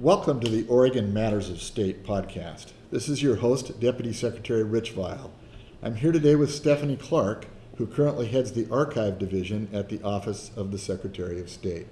Welcome to the Oregon Matters of State podcast. This is your host, Deputy Secretary Rich Vial. I'm here today with Stephanie Clark, who currently heads the Archive Division at the Office of the Secretary of State.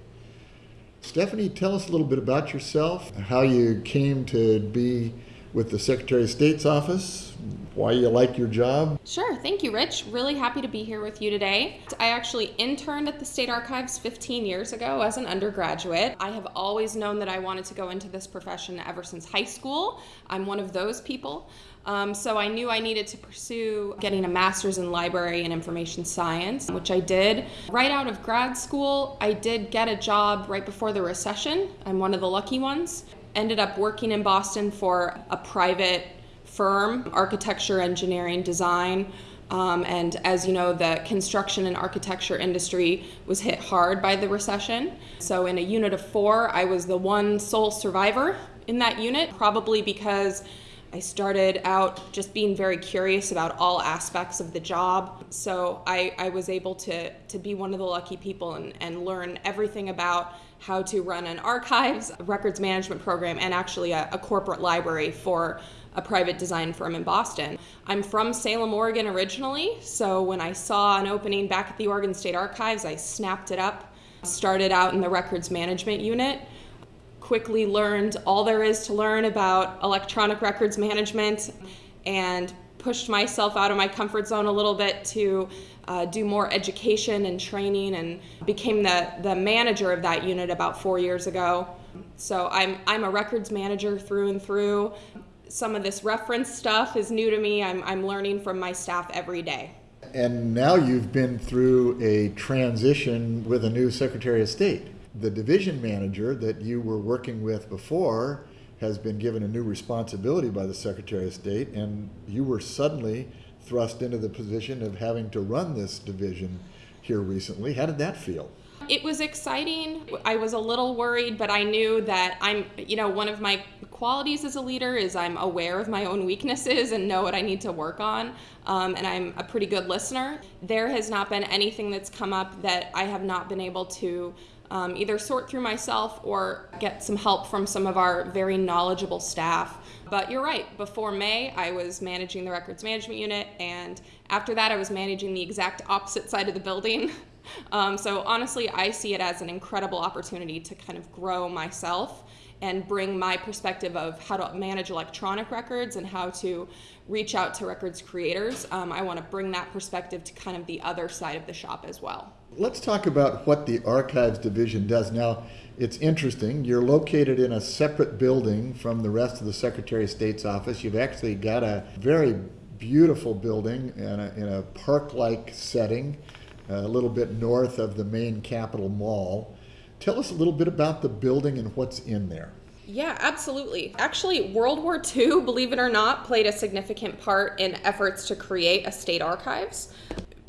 Stephanie, tell us a little bit about yourself, how you came to be with the Secretary of State's office, why you like your job. Sure, thank you, Rich. Really happy to be here with you today. I actually interned at the State Archives 15 years ago as an undergraduate. I have always known that I wanted to go into this profession ever since high school. I'm one of those people. Um, so I knew I needed to pursue getting a master's in library and information science, which I did. Right out of grad school, I did get a job right before the recession. I'm one of the lucky ones ended up working in Boston for a private firm, architecture, engineering, design. Um, and as you know, the construction and architecture industry was hit hard by the recession. So, in a unit of four, I was the one sole survivor in that unit, probably because I started out just being very curious about all aspects of the job. So, I, I was able to, to be one of the lucky people and, and learn everything about how to run an archives, records management program, and actually a, a corporate library for a private design firm in Boston. I'm from Salem, Oregon originally, so when I saw an opening back at the Oregon State Archives, I snapped it up. Started out in the records management unit, quickly learned all there is to learn about electronic records management, and pushed myself out of my comfort zone a little bit to uh, do more education and training and became the, the manager of that unit about four years ago. So I'm, I'm a records manager through and through. Some of this reference stuff is new to me. I'm, I'm learning from my staff every day. And now you've been through a transition with a new Secretary of State. The division manager that you were working with before has been given a new responsibility by the Secretary of State, and you were suddenly thrust into the position of having to run this division here recently. How did that feel? It was exciting. I was a little worried, but I knew that I'm, you know, one of my qualities as a leader is I'm aware of my own weaknesses and know what I need to work on. Um, and I'm a pretty good listener. There has not been anything that's come up that I have not been able to um, either sort through myself or get some help from some of our very knowledgeable staff. But you're right, before May, I was managing the records management unit, and after that, I was managing the exact opposite side of the building. Um, so honestly, I see it as an incredible opportunity to kind of grow myself and bring my perspective of how to manage electronic records and how to reach out to records creators. Um, I want to bring that perspective to kind of the other side of the shop as well. Let's talk about what the Archives Division does. Now, it's interesting. You're located in a separate building from the rest of the Secretary of State's office. You've actually got a very beautiful building in a, in a park like setting, a little bit north of the main Capitol Mall. Tell us a little bit about the building and what's in there. Yeah, absolutely. Actually, World War II, believe it or not, played a significant part in efforts to create a state archives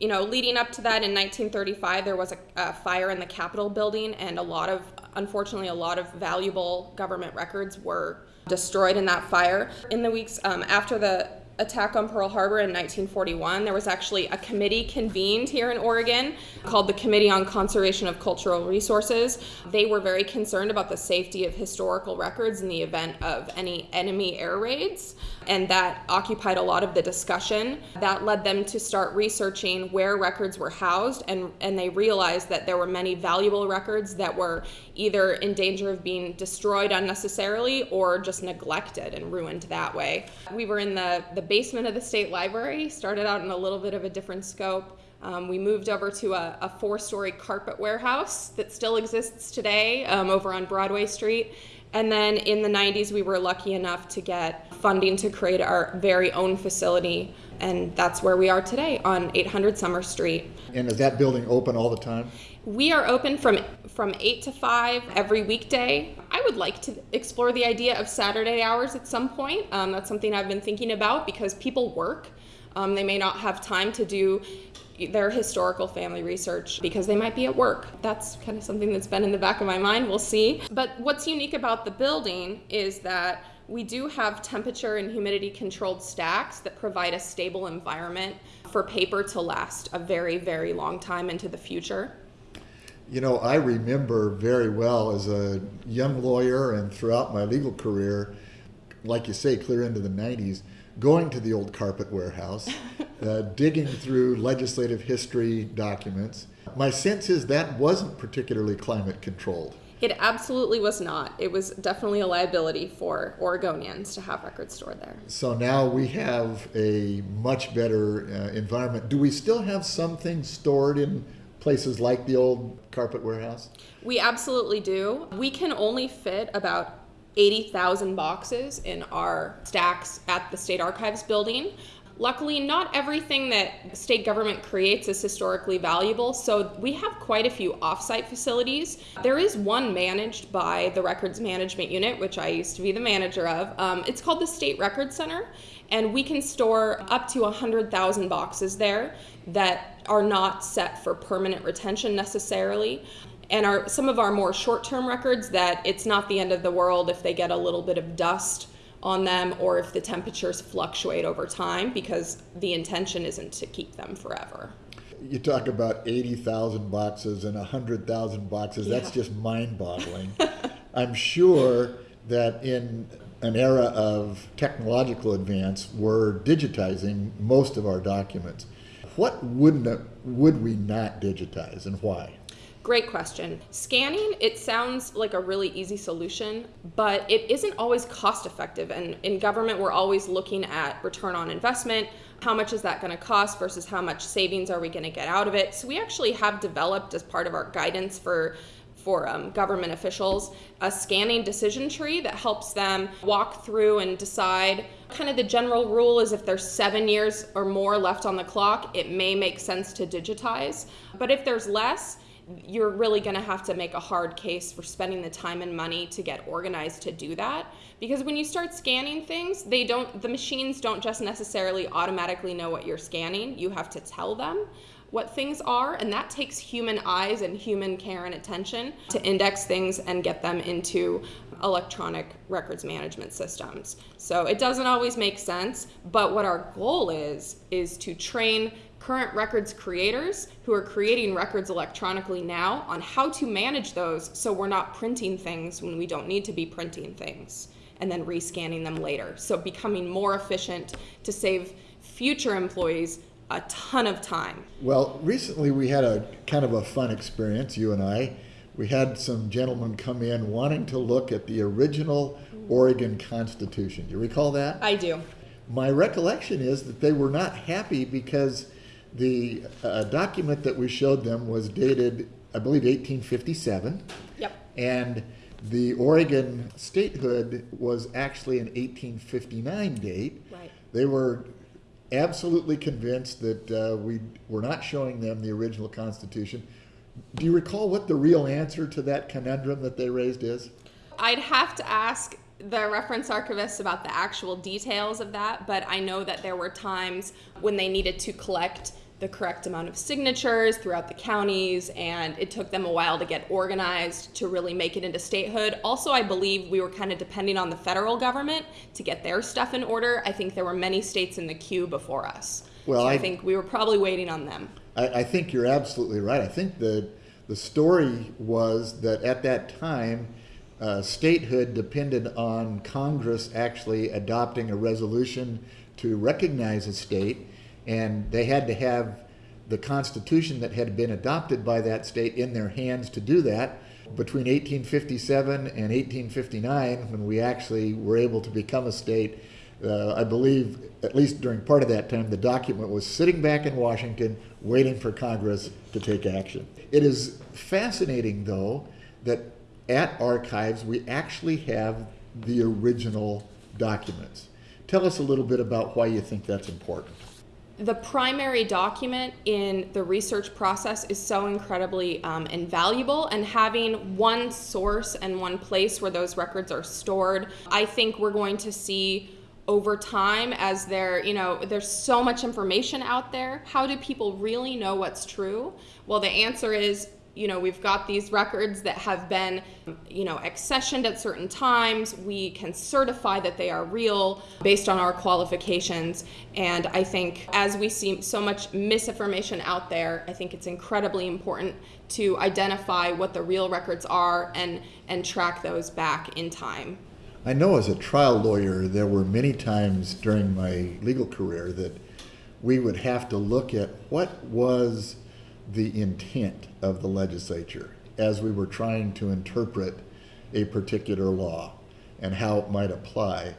you know, leading up to that in 1935, there was a, a, fire in the Capitol building, and a lot of, unfortunately, a lot of valuable government records were destroyed in that fire. In the weeks um, after the attack on Pearl Harbor in 1941, there was actually a committee convened here in Oregon called the Committee on Conservation of Cultural Resources. They were very concerned about the safety of historical records in the event of any enemy air raids, and that occupied a lot of the discussion. That led them to start researching where records were housed, and, and they realized that there were many valuable records that were either in danger of being destroyed unnecessarily or just neglected and ruined that way. We were in the, the basement of the state library, started out in a little bit of a different scope. Um, we moved over to a, a four story carpet warehouse that still exists today um, over on Broadway Street. And then in the 90s, we were lucky enough to get funding to create our very own facility. And that's where we are today on 800 Summer Street. And is that building open all the time? We are open from from 8 to 5 every weekday. I would like to explore the idea of Saturday hours at some point. Um, that's something I've been thinking about because people work. Um, they may not have time to do their historical family research because they might be at work. That's kind of something that's been in the back of my mind. We'll see. But what's unique about the building is that we do have temperature and humidity controlled stacks that provide a stable environment for paper to last a very, very long time into the future. You know, I remember very well as a young lawyer and throughout my legal career, like you say, clear into the 90s, going to the old carpet warehouse, uh, digging through legislative history documents. My sense is that wasn't particularly climate controlled. It absolutely was not. It was definitely a liability for Oregonians to have records stored there. So now we have a much better uh, environment. Do we still have some things stored in places like the old carpet warehouse? We absolutely do. We can only fit about 80,000 boxes in our stacks at the State Archives building. Luckily, not everything that state government creates is historically valuable, so we have quite a few offsite facilities. There is one managed by the Records Management Unit, which I used to be the manager of. Um, it's called the State Record Center, and we can store up to 100,000 boxes there that are not set for permanent retention necessarily and our some of our more short-term records that it's not the end of the world if they get a little bit of dust on them or if the temperatures fluctuate over time because the intention isn't to keep them forever. You talk about 80,000 boxes and 100,000 boxes. That's just mind boggling. I'm sure that in an era of technological advance, we're digitizing most of our documents. What wouldn't would we not digitize and why? Great question. Scanning, it sounds like a really easy solution, but it isn't always cost effective. And in government, we're always looking at return on investment. How much is that going to cost versus how much savings are we going to get out of it? So we actually have developed as part of our guidance for for um, government officials a scanning decision tree that helps them walk through and decide kind of the general rule is if there's seven years or more left on the clock it may make sense to digitize but if there's less you're really going to have to make a hard case for spending the time and money to get organized to do that. Because when you start scanning things they don't the machines don't just necessarily automatically know what you're scanning. You have to tell them what things are and that takes human eyes and human care and attention to index things and get them into electronic records management systems. So it doesn't always make sense but what our goal is is to train current records creators who are creating records electronically now on how to manage those so we're not printing things when we don't need to be printing things and then rescanning them later. So becoming more efficient to save future employees a ton of time. Well, recently we had a kind of a fun experience, you and I. We had some gentlemen come in wanting to look at the original Oregon Constitution. Do you recall that? I do. My recollection is that they were not happy because the uh, document that we showed them was dated, I believe, 1857. Yep. And the Oregon statehood was actually an 1859 date. Right. They were absolutely convinced that uh, we were not showing them the original Constitution. Do you recall what the real answer to that conundrum that they raised is? I'd have to ask the reference archivists about the actual details of that, but I know that there were times when they needed to collect the correct amount of signatures throughout the counties, and it took them a while to get organized to really make it into statehood. Also, I believe we were kind of depending on the federal government to get their stuff in order. I think there were many states in the queue before us. Well, so I, I- think we were probably waiting on them. I, I think you're absolutely right. I think the the story was that at that time, uh, statehood depended on Congress actually adopting a resolution to recognize a state, and they had to have the Constitution that had been adopted by that state in their hands to do that. Between 1857 and 1859, when we actually were able to become a state, uh, I believe, at least during part of that time, the document was sitting back in Washington waiting for Congress to take action. It is fascinating, though, that at archives we actually have the original documents. Tell us a little bit about why you think that's important. the primary document in the research process is so incredibly um, invaluable and having one source and one place where those records are stored i think we're going to see over time as there you know there's so much information out there how do people really know what's true well the answer is you know, we've got these records that have been, you know, accessioned at certain times. We can certify that they are real based on our qualifications. And I think as we see so much misinformation out there, I think it's incredibly important to identify what the real records are and, and track those back in time. I know as a trial lawyer, there were many times during my legal career that we would have to look at what was the intent of the legislature as we were trying to interpret a particular law and how it might apply.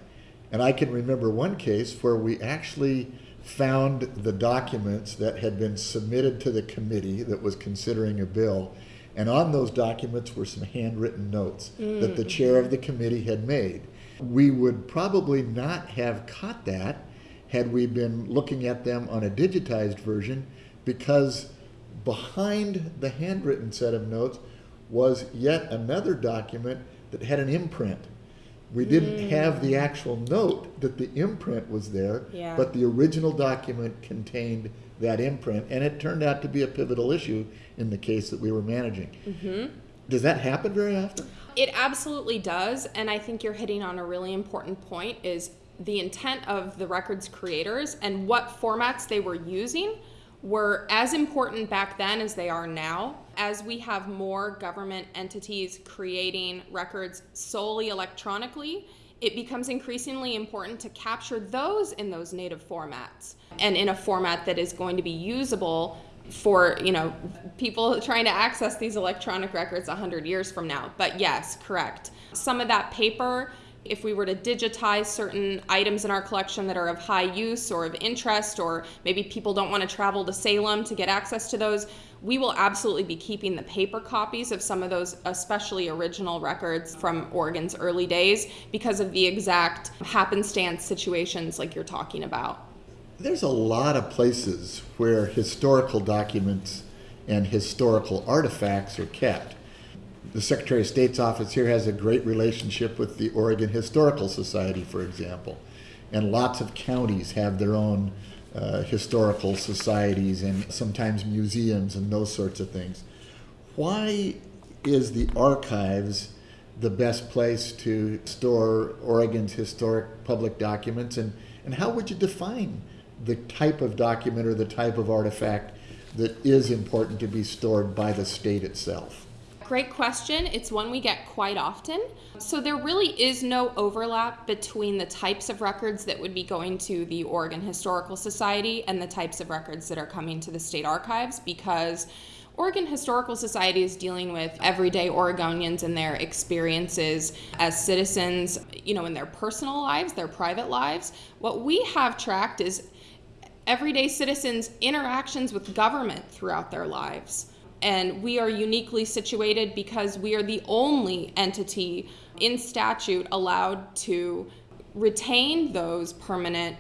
And I can remember one case where we actually found the documents that had been submitted to the committee that was considering a bill. And on those documents were some handwritten notes that the mm. chair of the committee had made. We would probably not have caught that had we been looking at them on a digitized version because behind the handwritten set of notes was yet another document that had an imprint. We didn't hmm. have the actual note that the imprint was there, Yeah. but the original document contained that imprint, and it turned out to be a pivotal issue in the case that we were managing. Mm-hmm. Does that happen very often? It absolutely does, and I think you're hitting on a really important point is the intent of the records creators and what formats they were using were as important back then as they are now. As we have more government entities creating records solely electronically, it becomes increasingly important to capture those in those native formats and in a format that is going to be usable for you know people trying to access these electronic records 100 years from now but yes correct some of that paper if we were to digitize certain items in our collection that are of high use or of interest or maybe people don't want to travel to salem to get access to those we will absolutely be keeping the paper copies of some of those especially original records from oregon's early days because of the exact happenstance situations like you're talking about There's a lot of places where historical documents and historical artifacts are kept. The Secretary of State's office here has a great relationship with the Oregon Historical Society, for example. And lots of counties have their own uh, historical societies and sometimes museums and those sorts of things. Why is the archives the best place to store Oregon's historic public documents? And, and how would you define the type of document or the type of artifact that is important to be stored by the state itself? Great question. It's one we get quite often. So, there really is no overlap between the types of records that would be going to the Oregon Historical Society and the types of records that are coming to the state archives because Oregon Historical Society is dealing with everyday Oregonians and their experiences as citizens, you know, in their personal lives, their private lives. What we have tracked is everyday citizens' interactions with government throughout their lives. And we are uniquely situated because we are the only entity in statute allowed to retain those permanent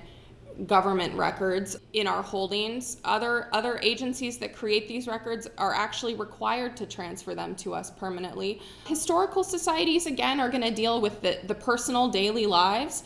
government records in our holdings. Other other agencies that create these records are actually required to transfer them to us permanently. Historical societies again are going to deal with the, the personal daily lives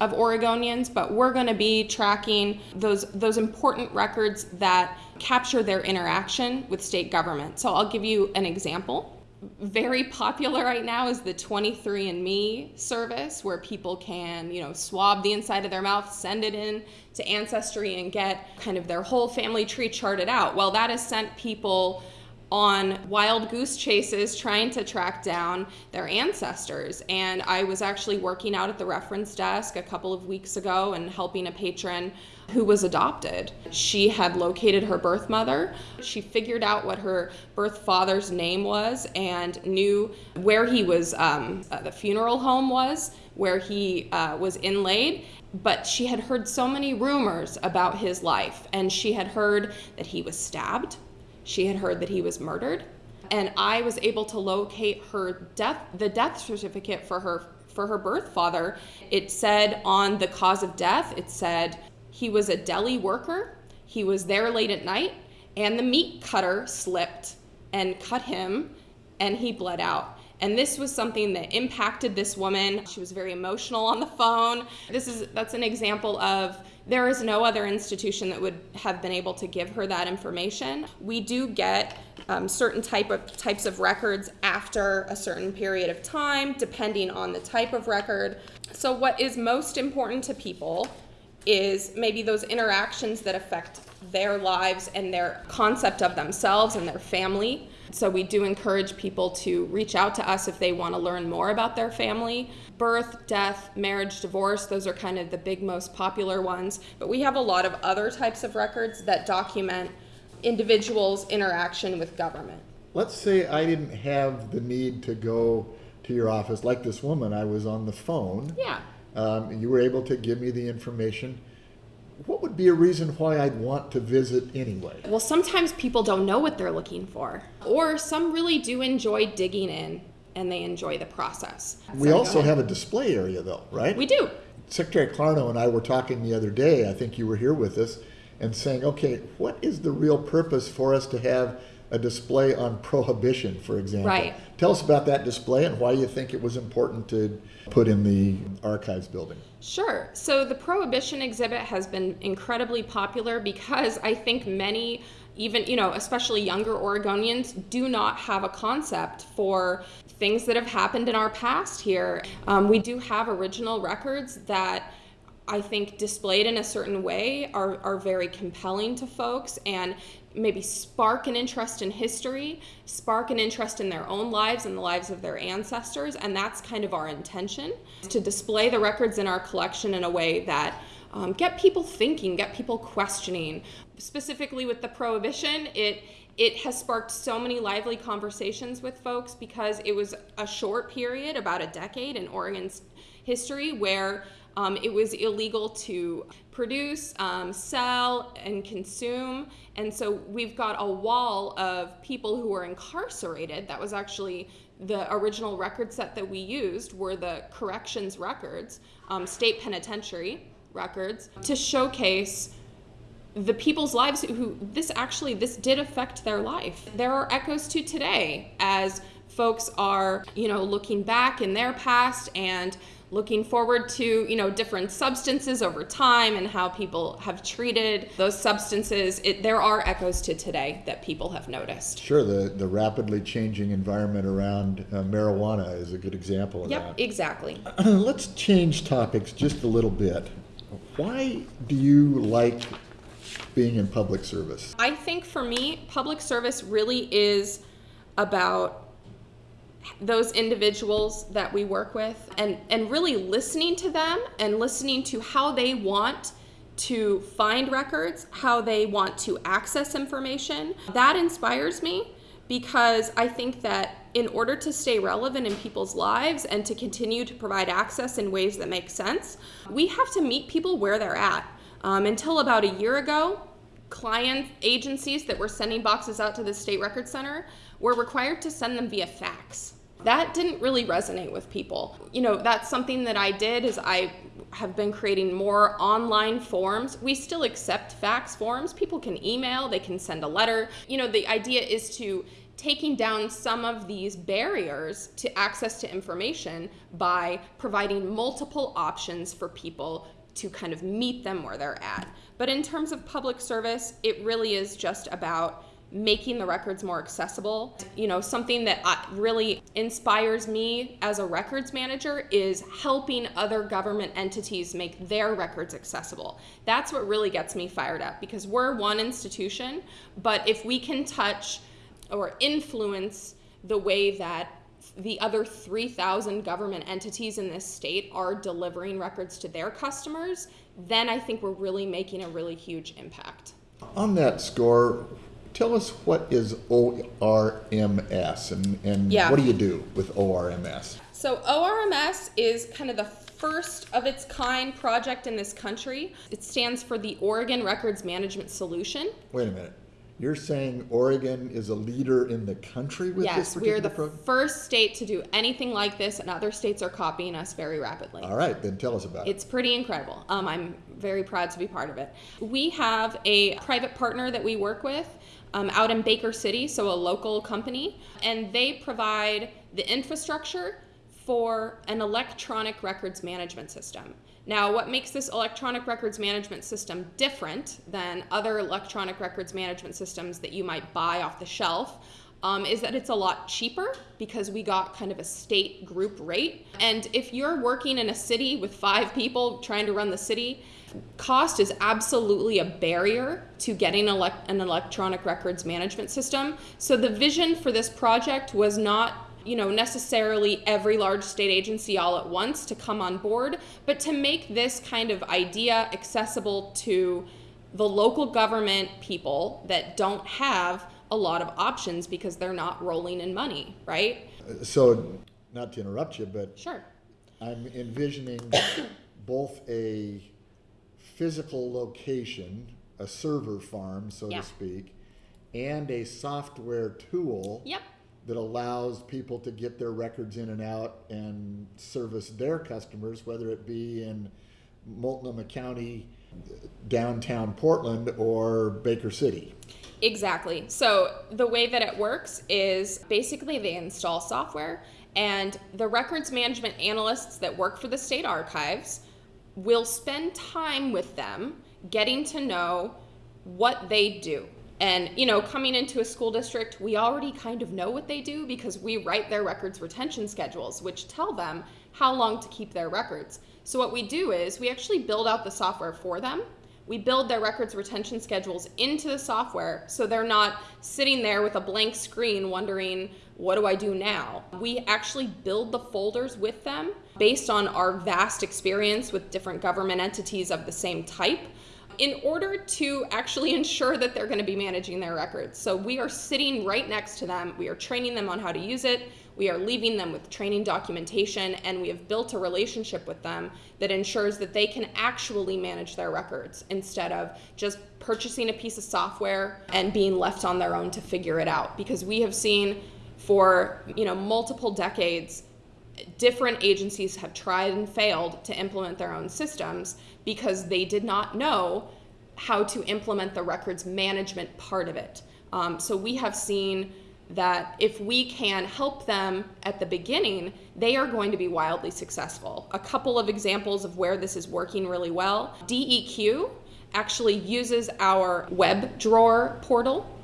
of Oregonians, but we're going to be tracking those those important records that capture their interaction with state government. So I'll give you an example. Very popular right now is the 23andMe service where people can, you know, swab the inside of their mouth, send it in to Ancestry and get kind of their whole family tree charted out. Well, that has sent people on wild goose chases trying to track down their ancestors. And I was actually working out at the reference desk a couple of weeks ago and helping a patron who was adopted. She had located her birth mother. She figured out what her birth father's name was and knew where he was, um, uh, the funeral home was, where he uh, was inlaid. But she had heard so many rumors about his life, and she had heard that he was stabbed she had heard that he was murdered, and I was able to locate her death, the death certificate for her for her birth father. It said on the cause of death, it said he was a deli worker. He was there late at night, and the meat cutter slipped and cut him, and he bled out. And this was something that impacted this woman. She was very emotional on the phone. This is that's an example of there is no other institution that would have been able to give her that information. We do get um, certain type of types of records after a certain period of time, depending on the type of record. So, what is most important to people is maybe those interactions that affect their lives and their concept of themselves and their family. So, we do encourage people to reach out to us if they want to learn more about their family. Birth, death, marriage, divorce, those are kind of the big, most popular ones. But we have a lot of other types of records that document individuals' interaction with government. Let's say I didn't have the need to go to your office like this woman. I was on the phone. Yeah. Um, you were able to give me the information. What would be a reason why I'd want to visit anyway? Well, sometimes people don't know what they're looking for, or some really do enjoy digging in and they enjoy the process. We So also have a display area, though, right? We do. Secretary Clarno and I were talking the other day, I think you were here with us, and saying, okay, what is the real purpose for us to have a display on prohibition, for example? Right. Tell us about that display and why you think it was important to put in the archives building. Sure. So the Prohibition exhibit has been incredibly popular because I think many, even, you know, especially younger Oregonians, do not have a concept for things that have happened in our past here. Um, we do have original records that I think displayed in a certain way are, are very compelling to folks and maybe spark an interest in history, spark an interest in their own lives and the lives of their ancestors. And that's kind of our intention to display the records in our collection in a way that um, get people thinking, get people questioning. Specifically with the prohibition, it it has sparked so many lively conversations with folks because it was a short period, about a decade in Oregon's history, where um, it was illegal to produce, um, sell, and consume. And so we've got a wall of people who were incarcerated. That was actually the original record set that we used were the corrections records, um, state penitentiary records, to showcase the people's lives who this actually this did affect their life there are echoes to today as folks are you know looking back in their past and looking forward to you know different substances over time and how people have treated those substances it, there are echoes to today that people have noticed Sure, the, the rapidly changing environment around uh, marijuana is a good example of that. yep exactly. Let's change topics just a little bit. Why do you like being in public service? I think for me, public service really is about those individuals that we work with and, and really listening to them and listening to how they want to find records, how they want to access information. That inspires me because I think that in order to stay relevant in people's lives and to continue to provide access in ways that make sense, we have to meet people where they're at. Um, until about a year ago, client agencies that were sending boxes out to the state record center were required to send them via fax. That didn't really resonate with people. You know that's something that i did is i have been creating more online forms. We still accept fax forms. People can email they can send a letter. You know the idea is to taking down some of these barriers to access to information by providing multiple options for people to kind of meet them where they're at. But in terms of public service, it really is just about making the records more accessible. You know, something that I- really inspires me as a records manager is helping other government entities make their records accessible. That's what really gets me fired up because we're one institution, but if we can touch or influence the way that the other 3,000 government entities in this state are delivering records to their customers, then I think we're really making a really huge impact. On that score, tell us what is ORMS and, and Yeah. what do you do with ORMS? So, ORMS is kind of the first of its kind project in this country. It stands for the Oregon Records Management Solution. Wait a minute. You're saying Oregon is a leader in the country with this Yes, we are the program? first state to do anything like this, and other states are copying us very rapidly. All right, then tell us about it. It's pretty incredible. Um, I'm very proud to be part of it. We have a private partner that we work with um, out in Baker City, so a local company, and they provide the infrastructure for an electronic records management system. Now, what makes this electronic records management system different than other electronic records management systems that you might buy off the shelf um, is that it's a lot cheaper because we got kind of a state group rate. And if you're working in a city with five people trying to run the city, cost is absolutely a barrier to getting elect- an electronic records management system. So the vision for this project was not you know necessarily every large state agency all at once to come on board but to make this kind of idea accessible to the local government people that don't have a lot of options because they're not rolling in money right So, not to interrupt you, but sure I'm envisioning both a physical location, a server farm, so Yeah. to speak, and a software tool yep that allows people to get their records in and out and service their customers, whether it be in Multnomah County, downtown Portland, or Baker City. Exactly. So the way that it works is basically they install software, and the records management analysts that work for the state archives will spend time with them getting to know what they do. And, you know, coming into a school district, we already kind of know what they do because we write their records retention schedules, which tell them how long to keep their records. So, what we do is we actually build out the software for them we build their records retention schedules into the software so they're not sitting there with a blank screen wondering, what do I do now? We actually build the folders with them based on our vast experience with different government entities of the same type in order to actually ensure that they're going to be managing their records. So we are sitting right next to them, we are training them on how to use it. We are leaving them with training documentation, and we have built a relationship with them that ensures that they can actually manage their records instead of just purchasing a piece of software and being left on their own to figure it out. Because we have seen for you know multiple decades different agencies have tried and failed to implement their own systems because they did not know how to implement the records management part of it. Um, so we have seen that if we can help them at the beginning, they are going to be wildly successful. A couple of examples of where this is working really well DEQ actually uses our web drawer portal.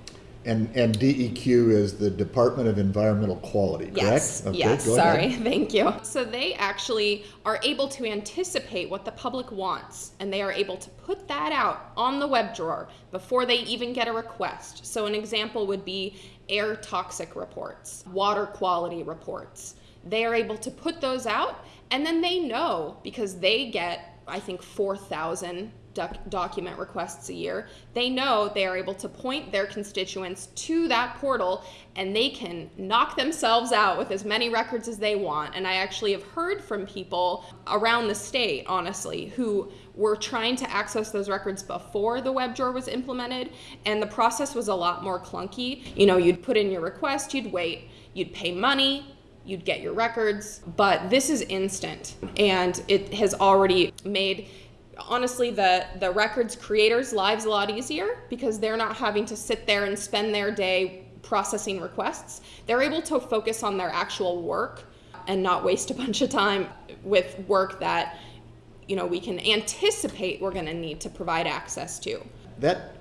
And, and DEQ is the Department of Environmental Quality, correct? Yes, Okay, yes, sorry, thank you. So they actually are able to anticipate what the public wants, and they are able to put that out on the web drawer before they even get a request. So an example would be air toxic reports, water quality reports. They are able to put those out, and then they know because they get, I think, 4,000 doc- document requests a year. They know they are able to point their constituents to that portal and they can knock themselves out with as many records as they want. And I actually have heard from people around the state, honestly, who were trying to access those records before the web drawer was implemented and the process was a lot more clunky. You know, you'd put in your request, you'd wait, you'd pay money, you'd get your records, but this is instant and it has already made honestly the the records creators lives a lot easier because they're not having to sit there and spend their day processing requests they're able to focus on their actual work and not waste a bunch of time with work that you know we can anticipate we're going to need to provide access to That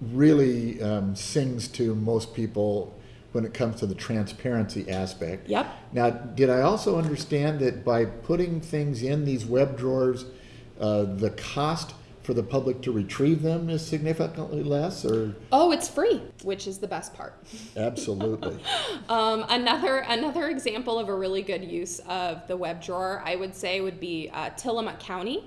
really um, sings to most people when it comes to the transparency aspect. Yep. Now, did I also understand that by putting things in these web drawers, uh, the cost for the public to retrieve them is significantly less, or oh it's free which is the best part absolutely? Um, another another example of a really good use of the web drawer, I would say, would be uh, Tillamook County.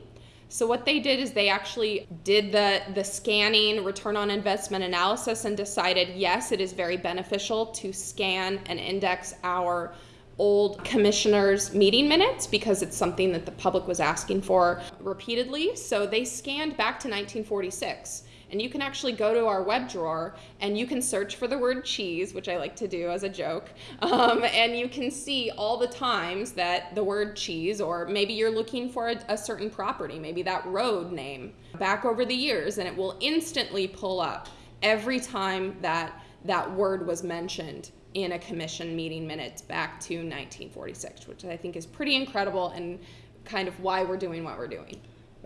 So what they did is they actually did the the scanning return on investment analysis and decided yes, it is very beneficial to scan and index our old commissioners meeting minutes because it's something that the public was asking for repeatedly. So they scanned back to 1946 and you can actually go to our web drawer and you can search for the word cheese, which I like to do as a joke. Um, and you can see all the times that the word cheese, or maybe you're looking for a, a certain property, maybe that road name, back over the years, and it will instantly pull up every time that that word was mentioned in a commission meeting minutes back to 1946, which I think is pretty incredible and kind of why we're doing what we're doing.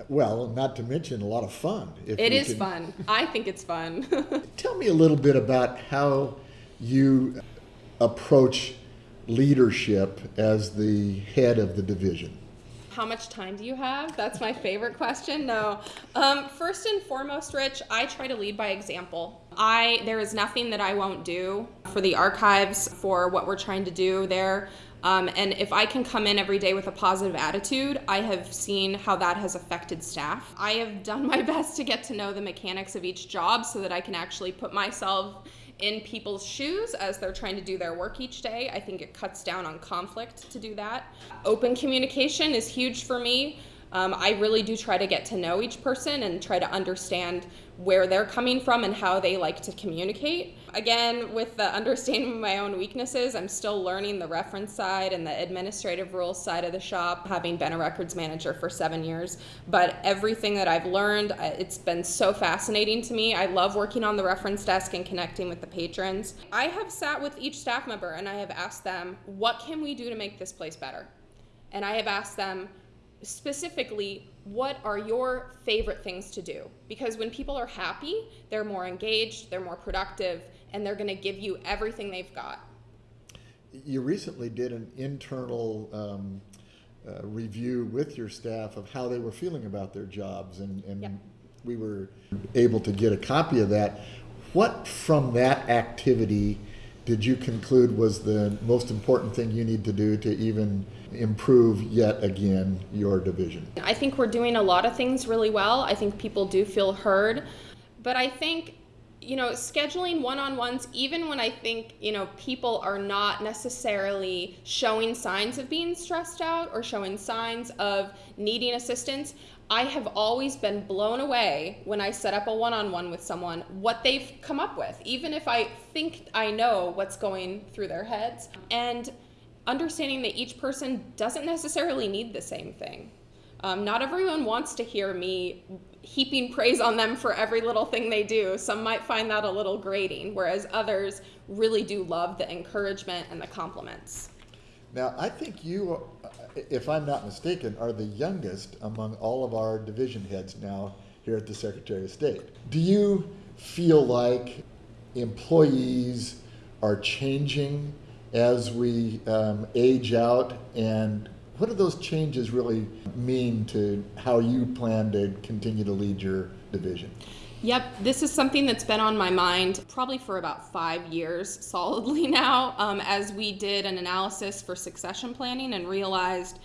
Well, not to mention a lot of fun. if It can- fun. I think it's fun. Tell me a little bit about how you approach leadership as the head of the division. How much time do you have? That's my favorite question. No. Um, first and foremost, Rich, I try to lead by example. I there is nothing that I won't do for the archives for what we're trying to do there. Um, and if I can come in every day with a positive attitude, I have seen how that has affected staff. I have done my best to get to know the mechanics of each job so that I can actually put myself in people's shoes as they're trying to do their work each day. I think it cuts down on conflict to do that. Open communication is huge for me. Um, I really do try to get to know each person and try to understand where they're coming from and how they like to communicate. Again, with the understanding of my own weaknesses, I'm still learning the reference side and the administrative rules side of the shop, having been a records manager for seven years. But everything that I've learned, uh, it's been so fascinating to me. I love working on the reference desk and connecting with the patrons. I have sat with each staff member and I have asked them, what can we do to make this place better? And I have asked them, specifically what are your favorite things to do because when people are happy they're more engaged they're more productive and they're going to give you everything they've got You recently did an internal um, uh, review with your staff of how they were feeling about their jobs, and, and Yep. we were able to get a copy of that. What from that activity did you conclude was the most important thing you need to do to even improve yet again your division? I think we're doing a lot of things really well. I think people do feel heard. But I think, you know, scheduling one on ones, even when I think, you know, people are not necessarily showing signs of being stressed out or showing signs of needing assistance, I have always been blown away when I set up a one on one with someone what they've come up with, even if I think I know what's going through their heads. And understanding that each person doesn't necessarily need the same thing. Um, not everyone wants to hear me heaping praise on them for every little thing they do. Some might find that a little grating, whereas others really do love the encouragement and the compliments. Now, I think you, uh, if I'm not mistaken, are the youngest among all of our division heads now here at the Secretary of State. Do you feel like employees are changing as we um, age out? And what do those changes really mean to how you plan to continue to lead your division? Yep, this is something that's been on my mind probably for about five years solidly now, um, as we did an analysis for succession planning and realized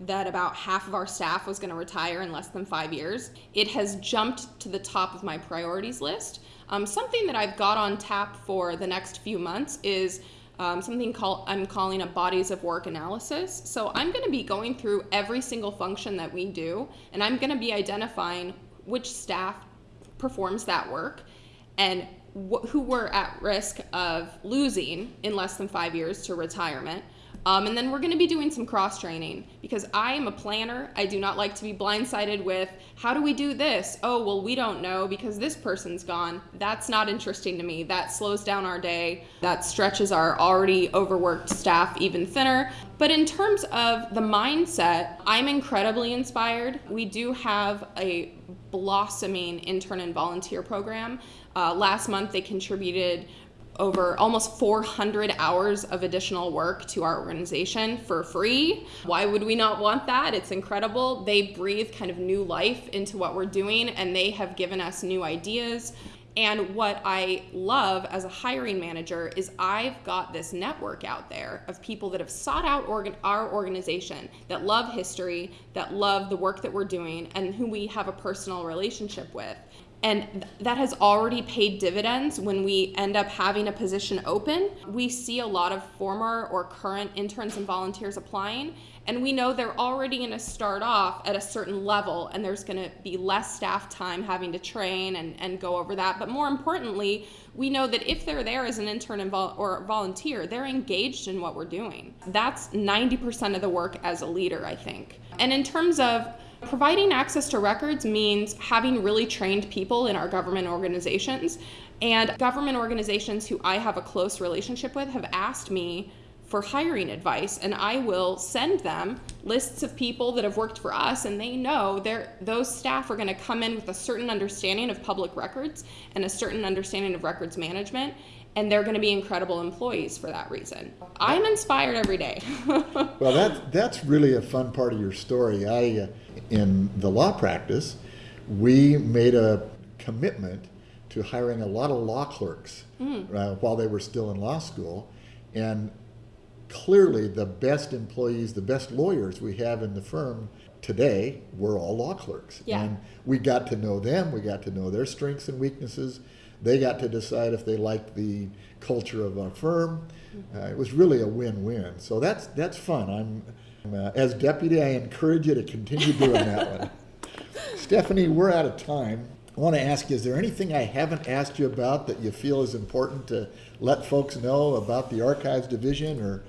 that about half of our staff was going to retire in less than five years. It has jumped to the top of my priorities list. Um, something that I've got on tap for the next few months is um, something called I'm calling a bodies of work analysis. So I'm going to be going through every single function that we do, and I'm going to be identifying which staff performs that work and wh- who we're at risk of losing in less than five years to retirement. Um, and then we're going to be doing some cross training because I am a planner. I do not like to be blindsided with how do we do this? Oh, well, we don't know because this person's gone. That's not interesting to me. That slows down our day, that stretches our already overworked staff even thinner. But in terms of the mindset, I'm incredibly inspired. We do have a blossoming intern and volunteer program. Uh, last month, they contributed over almost 400 hours of additional work to our organization for free. Why would we not want that? It's incredible. They breathe kind of new life into what we're doing and they have given us new ideas. And what I love as a hiring manager is I've got this network out there of people that have sought out organ- our organization, that love history, that love the work that we're doing, and who we have a personal relationship with. And that has already paid dividends when we end up having a position open. We see a lot of former or current interns and volunteers applying, and we know they're already going to start off at a certain level, and there's going to be less staff time having to train and, and go over that. But more importantly, we know that if they're there as an intern and vol- or volunteer, they're engaged in what we're doing. That's 90% of the work as a leader, I think. And in terms of Providing access to records means having really trained people in our government organizations. And government organizations who I have a close relationship with have asked me for hiring advice and I will send them lists of people that have worked for us and they know those staff are going to come in with a certain understanding of public records and a certain understanding of records management and they're going to be incredible employees for that reason. I'm inspired every day. Well, that, that's really a fun part of your story. I, uh, in the law practice, we made a commitment to hiring a lot of law clerks uh, while they were still in law school. And clearly, the best employees, the best lawyers we have in the firm today were all law clerks. Yeah. And we got to know them, we got to know their strengths and weaknesses. They got to decide if they liked the culture of our firm. Uh, it was really a win-win. So that's that's fun. I'm uh, as deputy. I encourage you to continue doing that one. Stephanie, we're out of time. I want to ask you: Is there anything I haven't asked you about that you feel is important to let folks know about the Archives Division, or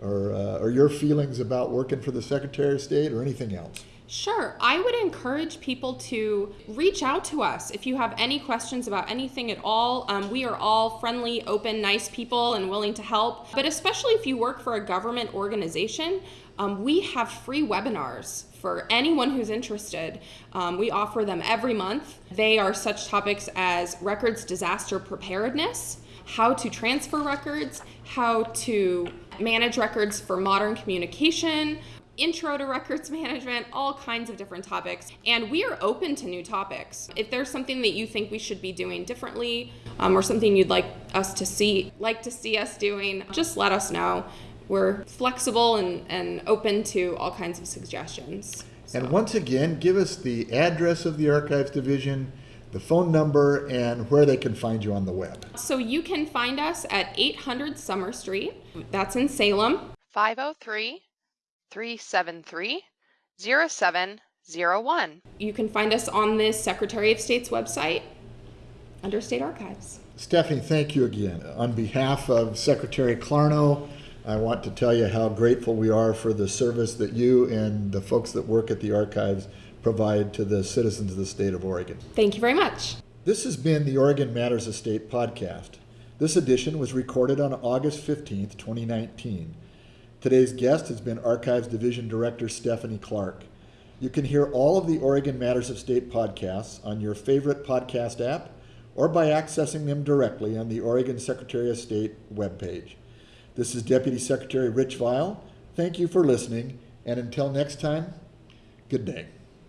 or uh, or your feelings about working for the Secretary of State, or anything else? Sure. I would encourage people to reach out to us if you have any questions about anything at all. Um, we are all friendly, open, nice people and willing to help. But especially if you work for a government organization, um, we have free webinars for anyone who's interested. Um, we offer them every month. They are such topics as records disaster preparedness, how to transfer records, how to manage records for modern communication, intro to records management, all kinds of different topics. And we are open to new topics. If there's something that you think we should be doing differently, um, or something you'd like us to see, like to see us doing, just let us know. We're flexible and, and open to all kinds of suggestions. And once again, give us the address of the Archives Division, the phone number, and where they can find you on the web. So you can find us at 800 Summer Street. That's in Salem. 503 373 0701. You can find us on the Secretary of State's website under State Archives. Stephanie, thank you again. On behalf of Secretary Clarno, I want to tell you how grateful we are for the service that you and the folks that work at the archives provide to the citizens of the state of Oregon. Thank you very much. This has been the Oregon Matters of State podcast. This edition was recorded on August 15th, 2019. Today's guest has been Archives Division Director Stephanie Clark. You can hear all of the Oregon Matters of State podcasts on your favorite podcast app or by accessing them directly on the Oregon Secretary of State webpage. This is Deputy Secretary Rich Vial. Thank you for listening, and until next time, good day.